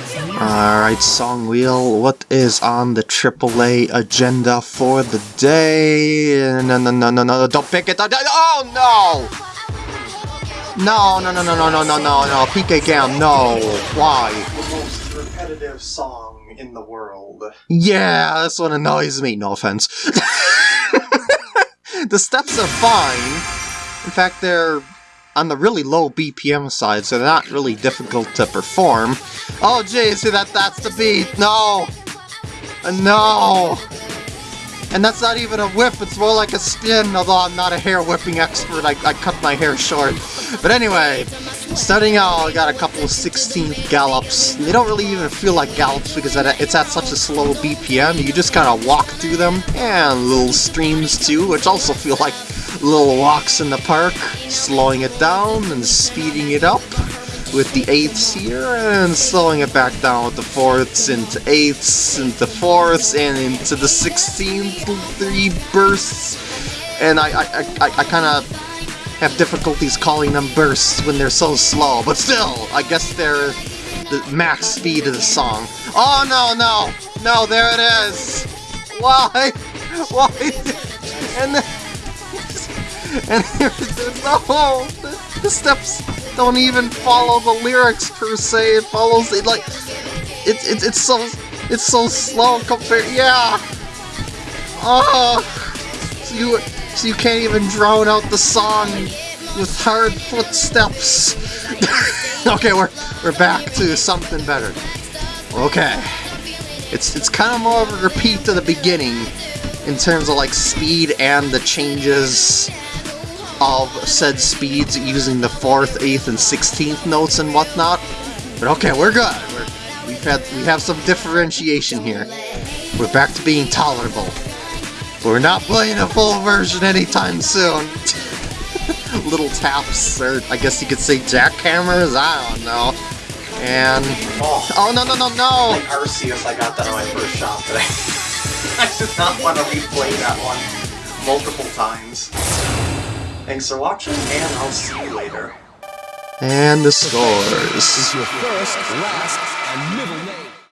Alright, Song Wheel, what is on the AAA agenda for the day? No, no, no, no, no, don't pick it! Oh, no! No, no, no, no, no, no, no, no, no, PK Gam, no! Why? The most repetitive song in the world. Yeah, this one annoys me, no offense. the steps are fine. In fact, they're on the really low BPM side, so they're not really difficult to perform. Oh, jeez, see that? That's the beat. No, uh, no. And that's not even a whip, it's more like a spin, although I'm not a hair whipping expert, I, I cut my hair short. But anyway, starting out, I got a couple of 16th gallops. They don't really even feel like gallops because it's at such a slow BPM, you just kind of walk through them. And little streams too, which also feel like little walks in the park, slowing it down and speeding it up with the eighths here, and slowing it back down with the fourths into eighths, into fourths, and into the sixteenth three bursts. And I, I, I, I kind of have difficulties calling them bursts when they're so slow, but still, I guess they're the max speed of the song. Oh no, no, no, there it is! Why? Why? And then and no the, steps don't even follow the lyrics per se. It follows it like it's it's it's so it's so slow compared. Yeah. Oh, so you so you can't even drown out the song with hard footsteps. okay, we're we're back to something better. Okay, it's it's kind of more of a repeat to the beginning in terms of like speed and the changes of said speeds using the 4th, 8th, and 16th notes and whatnot. But okay, we're good. We're, we've had we have some differentiation here. We're back to being tolerable. We're not playing a full version anytime soon. Little taps, or I guess you could say jackhammers, I don't know. And... Oh, oh no, no, no, no! Like Arceus, I got that on my first shot today. I did not want to replay that one multiple times. Thanks for watching, and I'll see you later. And the scores. Is your first, last, and middle name.